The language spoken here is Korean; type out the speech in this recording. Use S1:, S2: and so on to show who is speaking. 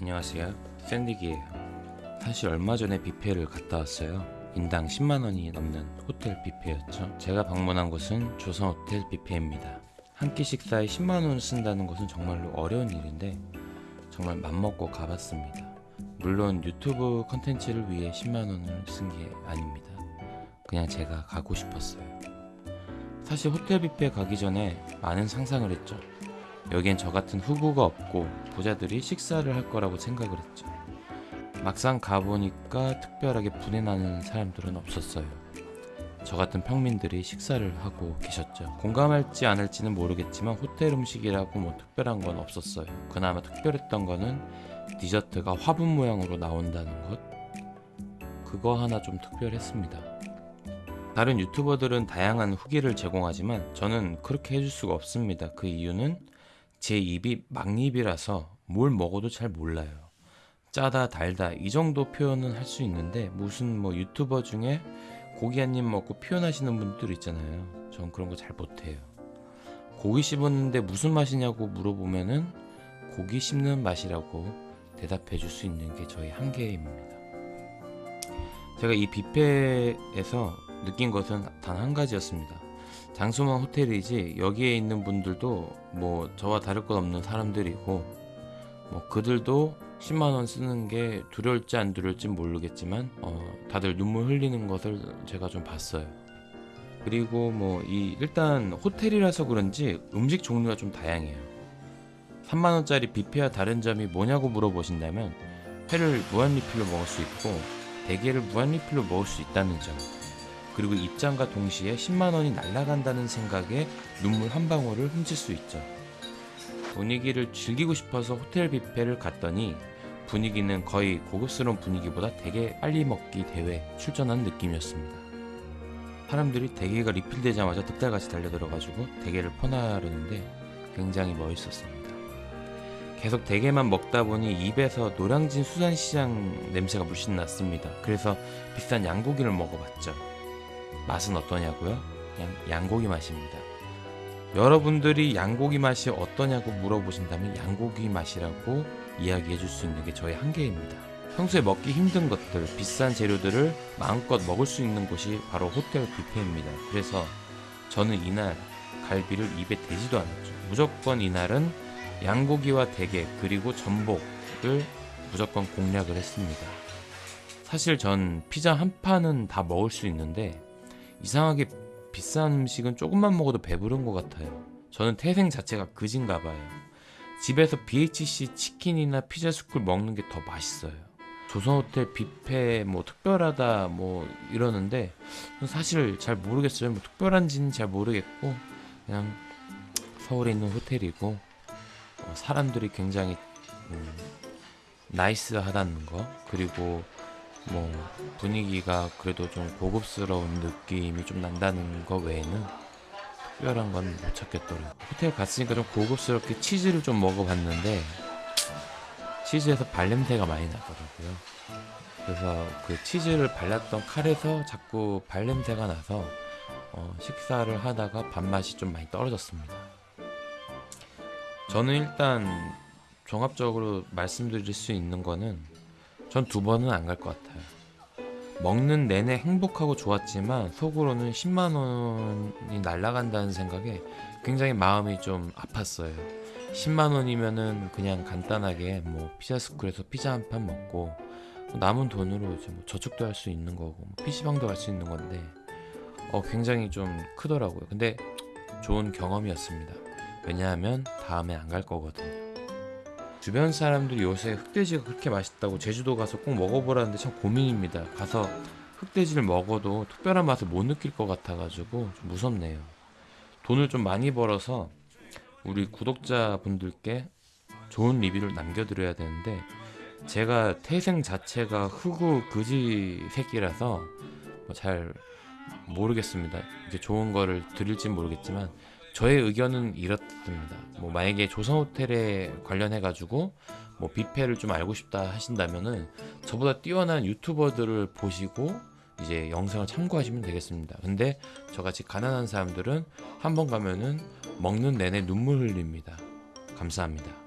S1: 안녕하세요. 샌디기예요 사실 얼마 전에 뷔페를 갔다 왔어요. 인당 10만원이 넘는 호텔 뷔페였죠. 제가 방문한 곳은 조선호텔 뷔페입니다. 한 끼 식사에 10만원 쓴다는 것은 정말로 어려운 일인데 정말 맘먹고 가봤습니다. 물론 유튜브 컨텐츠를 위해 10만원을 쓴 게 아닙니다. 그냥 제가 가고 싶었어요. 사실 호텔 뷔페 가기 전에 많은 상상을 했죠 여기엔 저 같은 후보가 없고 부자들이 식사를 할 거라고 생각을 했죠. 막상 가보니까 특별하게 분해나는 사람들은 없었어요. 저 같은 평민들이 식사를 하고 계셨죠. 공감할지 않을지는 모르겠지만 호텔 음식이라고 뭐 특별한 건 없었어요. 그나마 특별했던 거는 디저트가 화분 모양으로 나온다는 것. 그거 하나 좀 특별했습니다. 다른 유튜버들은 다양한 후기를 제공하지만 저는 그렇게 해줄 수가 없습니다. 그 이유는 제 입이 막입이라서 뭘 먹어도 잘 몰라요. 짜다 달다 이 정도 표현은 할 수 있는데 무슨 뭐 유튜버 중에 고기 한 입 먹고 표현하시는 분들 있잖아요. 전 그런 거 잘 못해요. 고기 씹었는데 무슨 맛이냐고 물어보면은 고기 씹는 맛이라고 대답해 줄 수 있는 게 저희 한계입니다. 제가 이 뷔페에서 느낀 것은 단 한 가지였습니다. 장소만 호텔이지 여기에 있는 분들도 뭐 저와 다를 것 없는 사람들이고 뭐 그들도 10만원 쓰는 게 두려울지 안 두려울지 모르겠지만 어, 다들 눈물 흘리는 것을 제가 좀 봤어요. 그리고 뭐 이 일단 호텔이라서 그런지 음식 종류가 좀 다양해요. 3만원짜리 뷔페와 다른 점이 뭐냐고 물어보신다면 회를 무한리필로 먹을 수 있고 대게를 무한리필로 먹을 수 있다는 점 그리고 입장과 동시에 10만원이 날아간다는 생각에 눈물 한 방울을 훔칠 수 있죠. 분위기를 즐기고 싶어서 호텔 뷔페를 갔더니 분위기는 거의 고급스러운 분위기보다 되게 빨리 먹기 대회 출전한 느낌이었습니다. 사람들이 대게가 리필되자마자 득달같이 달려들어가지고 대게를 퍼나르는데 굉장히 멋있었습니다. 계속 대게만 먹다 보니 입에서 노량진 수산시장 냄새가 물씬 났습니다. 그래서 비싼 양고기를 먹어봤죠. 맛은 어떠냐고요? 그냥 양고기 맛입니다. 여러분들이 양고기 맛이 어떠냐고 물어보신다면 양고기 맛이라고 이야기해 줄 수 있는 게 저의 한계입니다. 평소에 먹기 힘든 것들, 비싼 재료들을 마음껏 먹을 수 있는 곳이 바로 호텔 뷔페입니다. 그래서 저는 이날 갈비를 입에 대지도 않았죠. 무조건 이날은 양고기와 대게 그리고 전복을 무조건 공략을 했습니다. 사실 전 피자 한 판은 다 먹을 수 있는데 이상하게 비싼 음식은 조금만 먹어도 배부른 것 같아요. 저는 태생 자체가 거진가 봐요. 집에서 BHC 치킨이나 피자 스쿨 먹는 게 더 맛있어요. 조선호텔 뷔페 뭐 특별하다 뭐 이러는데 사실 잘 모르겠어요. 뭐 특별한지는 잘 모르겠고 그냥 서울에 있는 호텔이고 어, 사람들이 굉장히 음, 나이스하다는 거 그리고 뭐 분위기가 그래도 좀 고급스러운 느낌이 좀 난다는 거 외에는 특별한 건 못 찾겠더라고요. 호텔 갔으니까 좀 고급스럽게 치즈를 좀 먹어봤는데 치즈에서 발냄새가 많이 나더라고요. 그래서 그 치즈를 발랐던 칼에서 자꾸 발냄새가 나서 어, 식사를 하다가 밥맛이 좀 많이 떨어졌습니다. 저는 일단 종합적으로 말씀드릴 수 있는 거는 전 두 번은 안 갈 것 같아요. 먹는 내내 행복하고 좋았지만 속으로는 10만원이 날아간다는 생각에 굉장히 마음이 좀 아팠어요. 10만원이면은 그냥 간단하게 뭐 피자스쿨에서 피자 한 판 먹고 남은 돈으로 이제 뭐 저축도 할 수 있는 거고 뭐 PC방도 갈 수 있는 건데 어 굉장히 좀 크더라고요. 근데 좋은 경험이었습니다. 왜냐하면 다음에 안 갈 거거든요. 주변 사람들이 요새 흑돼지가 그렇게 맛있다고 제주도 가서 꼭 먹어보라는데 참 고민입니다. 가서 흑돼지를 먹어도 특별한 맛을 못 느낄 것 같아가지고 좀 무섭네요. 돈을 좀 많이 벌어서 우리 구독자분들께 좋은 리뷰를 남겨드려야 되는데 제가 태생 자체가 흑우 그지 새끼라서 뭐 잘 모르겠습니다. 이게 좋은 거를 드릴진 모르겠지만 저의 의견은 이렇습니다. 뭐 만약에 조선 호텔에 관련해 가지고 뭐 뷔페를 좀 알고 싶다 하신다면은 저보다 뛰어난 유튜버들을 보시고 이제 영상을 참고하시면 되겠습니다. 근데 저같이 가난한 사람들은 한 번 가면은 먹는 내내 눈물 흘립니다. 감사합니다.